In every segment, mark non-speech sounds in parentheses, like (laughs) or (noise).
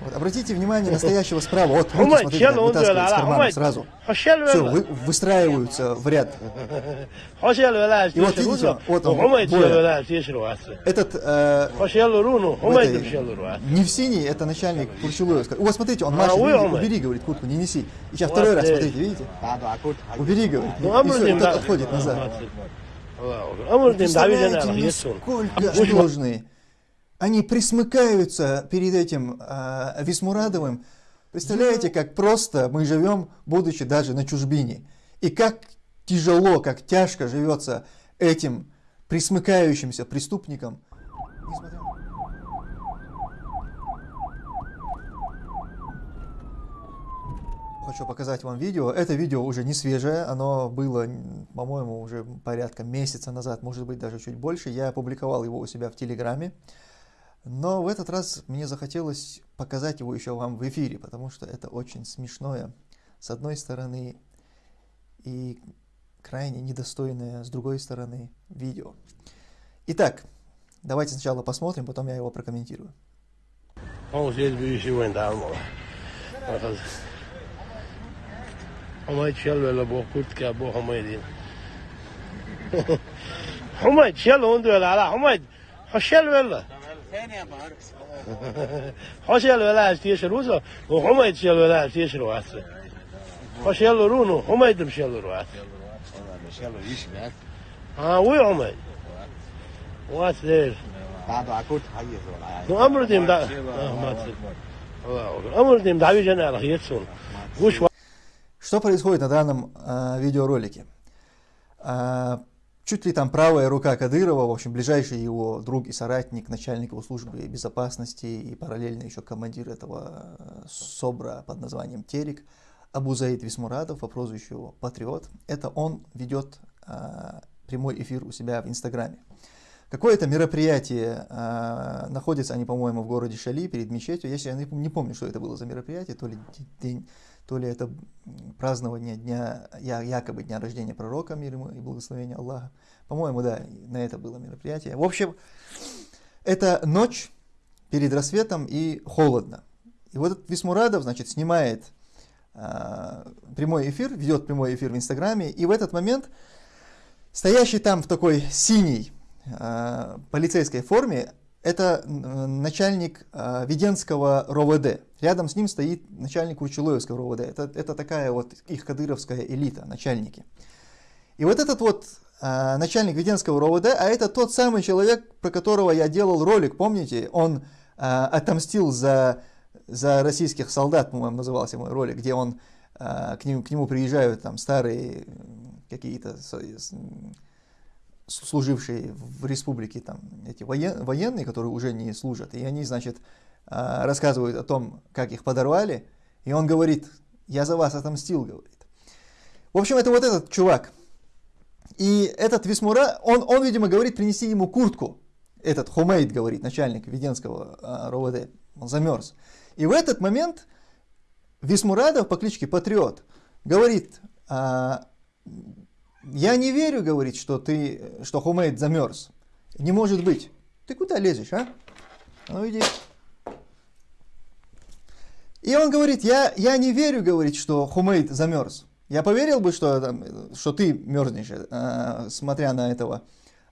Вот, обратите внимание настоящего справа. Вот, руки, смотрите, как вытаскивают из кармана сразу. Все, вы, выстраиваются в ряд. (laughs) И вот видите, вот он, Боя. Этот, э, этой, не в синий, это начальник Курчулуевска. Вот, смотрите, он машет, видите, убери, говорит, куртку, не неси. И сейчас второй раз, смотрите, видите? Убери, говорит. И все, тот отходит назад. Представляете, насколько сложные они присмыкаются перед этим э, Висмурадовым. Представляете, как просто мы живем, будучи даже на чужбине. И как тяжело, как тяжко живется этим присмыкающимся преступникам. Хочу показать вам видео. Это видео уже не свежее, оно было, по-моему, уже порядка месяца назад, может быть даже чуть больше. Я опубликовал его у себя в Телеграме. Но в этот раз мне захотелось показать его еще вам в эфире, потому что это очень смешное, с одной стороны, и крайне недостойное, с другой стороны, видео. Итак, давайте сначала посмотрим, потом я его прокомментирую. Он здесь büyüsü давно. Hamay çelvele bu kurt ki bu hamay değil. Hamay çel onu diyor la hamay. Haşel حاشیه الولاش تیش روزا و حمید شیل الولاش تیش رو هسته حاشیه الرونو حمید بشیل رو هسته بشیل رو ایش میاد ها وی حمید وات دیر بعد عكوت حيز ولا امر ديم دا ما امر ديم دعوي جنا على يتسون وش Что происходит на данном э, видеоролике? Э, чуть ли там правая рука Кадырова, в общем, ближайший его друг и соратник, начальник его службы безопасности и параллельно еще командир этого э, СОБРа под названием Терек, Абузаид Висмурадов по прозвищу Патриот. Это он ведет а, прямой эфир у себя в Инстаграме. Какое-то мероприятие, а, находятся они, по-моему, в городе Шали перед мечетью. Я не помню, что это было за мероприятие, то ли день то ли это празднование дня, якобы дня рождения пророка, мир ему и благословения Аллаха. По-моему, да, на это было мероприятие. В общем, это ночь перед рассветом и холодно. И вот этот Висмурадов, значит, снимает э, прямой эфир, ведет прямой эфир в Инстаграме, и в этот момент стоящий там в такой синей э, полицейской форме это начальник э, Веденского РОВД. Рядом с ним стоит начальник Урчулоевского РОВД. Это, это такая вот их кадыровская элита, начальники. И вот этот вот э, начальник Веденского РОВД, а это тот самый человек, про которого я делал ролик, помните? Он э, отомстил за, за российских солдат, по-моему, назывался мой ролик, где он, э, к, нему, к нему приезжают там старые какие-то служившие в республике там эти воен, военные, которые уже не служат, и они, значит, а, рассказывают о том, как их подорвали, и он говорит, я за вас отомстил, говорит. В общем, это вот этот чувак. И этот Висмура, он, он видимо, говорит, принеси ему куртку. Этот Хумейд, говорит, начальник Веденского а, РОВД, он замерз. И в этот момент Висмурадов по кличке Патриот говорит, а, я не верю, говорит, что ты, что Хумейд замерз. Не может быть. Ты куда лезешь, а? Ну иди. И он говорит, я, я не верю, говорит, что Хумейд замерз. Я поверил бы, что, что ты мерзнешь, э, смотря на этого,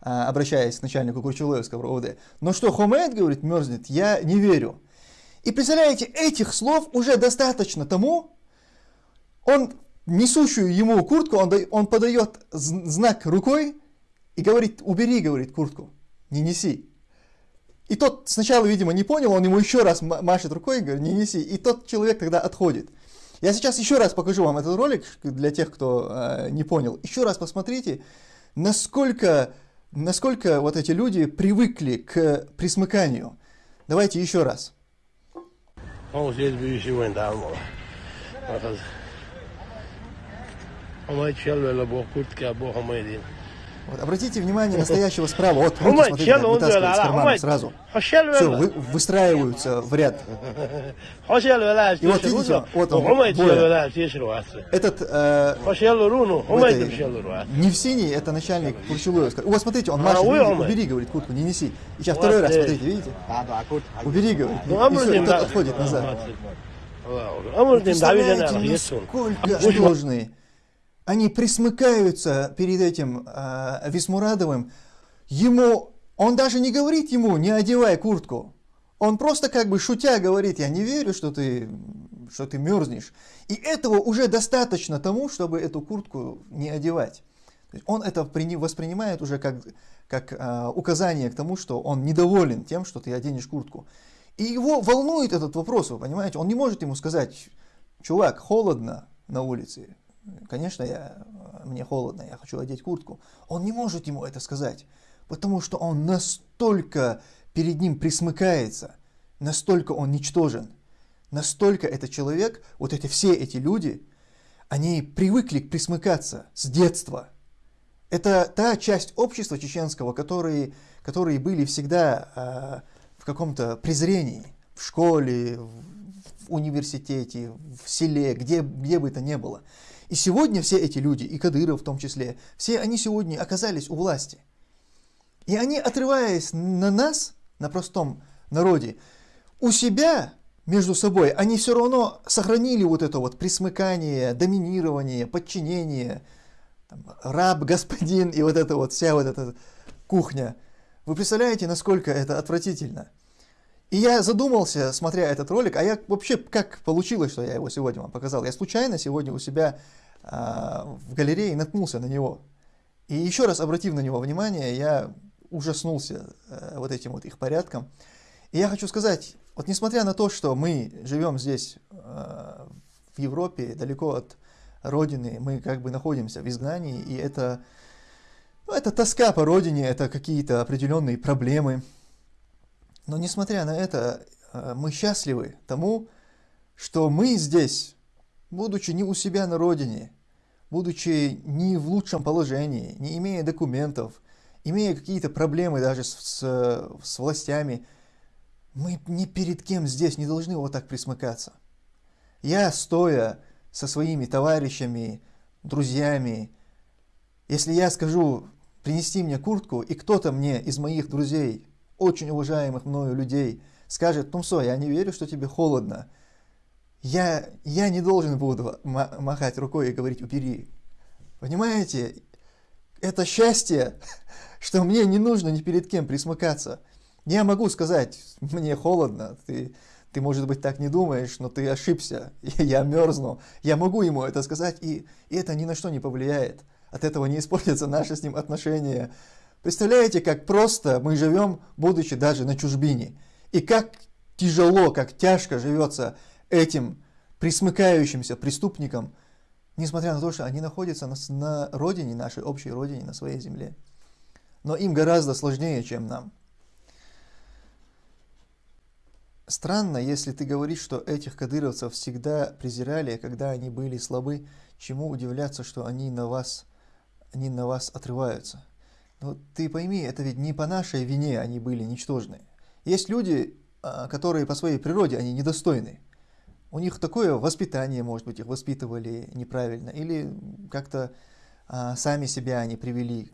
э, обращаясь к начальнику Курчулоевского РОВД. Но что Хумейд, говорит, мерзнет, я не верю. И представляете, этих слов уже достаточно тому, он несущую ему куртку, он, дает, он подает знак рукой и говорит, убери, говорит, куртку, не неси. И тот сначала, видимо, не понял, он ему еще раз машет рукой и говорит, не неси. И тот человек тогда отходит. Я сейчас еще раз покажу вам этот ролик, для тех, кто э, не понял. Еще раз посмотрите, насколько, насколько вот эти люди привыкли к присмыканию. Давайте еще раз. Он здесь вот, обратите внимание настоящего справа. Вот, руки, смотрите, как вытаскивают из кармана сразу. Все, вы, выстраиваются в ряд. И вот видите, вот он, Боя. Этот, э, не в синий, это начальник Пурчулуя. Вот смотрите, он машет, убери, говорит, куртку, не неси. И сейчас второй раз, смотрите, видите? Убери, говорит, и все, тот отходит назад. Представляете, насколько сложные они присмыкаются перед этим э, Висмурадовым. Ему, он даже не говорит ему, не одевай куртку. Он просто как бы шутя говорит, я не верю, что ты, что ты мерзнешь. И этого уже достаточно тому, чтобы эту куртку не одевать. Он это воспринимает уже как, как э, указание к тому, что он недоволен тем, что ты оденешь куртку. И его волнует этот вопрос, вы понимаете? Он не может ему сказать, чувак, холодно на улице, Конечно, я, мне холодно, я хочу одеть куртку. Он не может ему это сказать, потому что он настолько перед ним присмыкается, настолько он ничтожен, настолько этот человек, вот эти все эти люди, они привыкли присмыкаться с детства. Это та часть общества чеченского, которые, которые были всегда э, в каком-то презрении, в школе, в, университете, в селе, где, где бы это ни было. И сегодня все эти люди, и Кадыров в том числе, все они сегодня оказались у власти. И они, отрываясь на нас, на простом народе, у себя между собой, они все равно сохранили вот это вот присмыкание, доминирование, подчинение, там, раб, господин и вот это вот, вся вот эта кухня. Вы представляете, насколько это отвратительно? И я задумался, смотря этот ролик, а я вообще, как получилось, что я его сегодня вам показал? Я случайно сегодня у себя э, в галерее наткнулся на него. И еще раз обратив на него внимание, я ужаснулся э, вот этим вот их порядком. И я хочу сказать, вот несмотря на то, что мы живем здесь, э, в Европе, далеко от родины, мы как бы находимся в изгнании, и это, ну, это тоска по родине, это какие-то определенные проблемы, но несмотря на это, э, мы счастливы тому, что мы здесь, будучи не у себя на родине, будучи не в лучшем положении, не имея документов, имея какие-то проблемы даже с, с, с властями, мы ни перед кем здесь не должны вот так присмыкаться. Я, стоя со своими товарищами, друзьями, если я скажу принести мне куртку, и кто-то мне из моих друзей очень уважаемых мною людей скажет, Тумсо, я не верю, что тебе холодно, я, я не должен буду махать рукой и говорить, убери. Понимаете, это счастье, (laughs) что мне не нужно ни перед кем присмыкаться. Я могу сказать, мне холодно, ты, ты, может быть, так не думаешь, но ты ошибся, (laughs) я мерзну. Я могу ему это сказать, и, и это ни на что не повлияет. От этого не испортятся наши с ним отношения Представляете, как просто мы живем, будучи даже на чужбине. И как тяжело, как тяжко живется этим присмыкающимся преступникам, несмотря на то, что они находятся на, родине, нашей общей родине, на своей земле. Но им гораздо сложнее, чем нам. Странно, если ты говоришь, что этих кадыровцев всегда презирали, когда они были слабы, чему удивляться, что они на вас, они на вас отрываются. Но ты пойми, это ведь не по нашей вине они были ничтожны. Есть люди, а, которые по своей природе они недостойны. У них такое воспитание, может быть, их воспитывали неправильно, или как-то а, сами себя они привели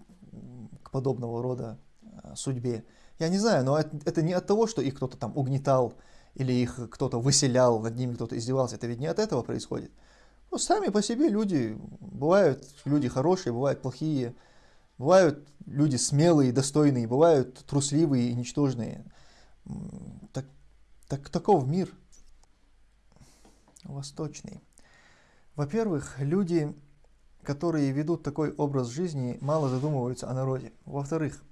к подобного рода а, судьбе. Я не знаю, но это, это не от того, что их кто-то там угнетал, или их кто-то выселял, над ними кто-то издевался. Это ведь не от этого происходит. Ну, сами по себе люди, бывают люди хорошие, бывают плохие, Бывают люди смелые, достойные, бывают трусливые и ничтожные. Так, так, таков мир восточный. Во-первых, люди, которые ведут такой образ жизни, мало задумываются о народе. Во-вторых,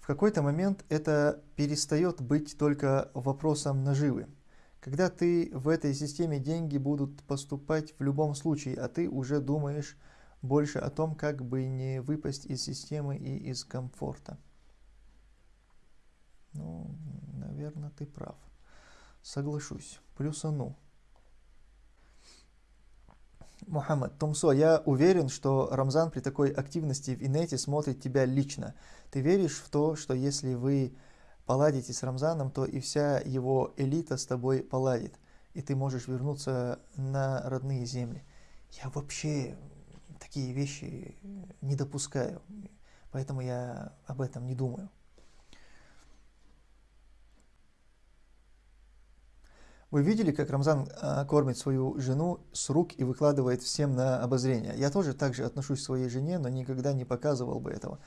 в какой-то момент это перестает быть только вопросом наживы. Когда ты в этой системе деньги будут поступать в любом случае, а ты уже думаешь больше о том, как бы не выпасть из системы и из комфорта. Ну, наверное, ты прав. Соглашусь. Плюсану. Мухаммад, Тумсо, я уверен, что Рамзан при такой активности в инете смотрит тебя лично. Ты веришь в то, что если вы поладите с Рамзаном, то и вся его элита с тобой поладит, и ты можешь вернуться на родные земли. Я вообще такие вещи не допускаю, поэтому я об этом не думаю. Вы видели, как Рамзан а, кормит свою жену с рук и выкладывает всем на обозрение? Я тоже так же отношусь к своей жене, но никогда не показывал бы этого.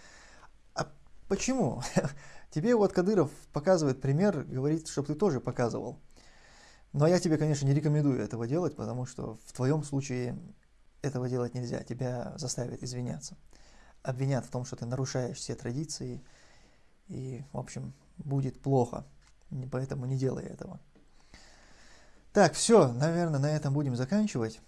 А почему? (laughs) Тебе вот Кадыров показывает пример, говорит, чтобы ты тоже показывал. Но я тебе, конечно, не рекомендую этого делать, потому что в твоем случае этого делать нельзя. Тебя заставят извиняться. Обвинят в том, что ты нарушаешь все традиции. И, в общем, будет плохо. Поэтому не делай этого. Так, все, наверное, на этом будем заканчивать.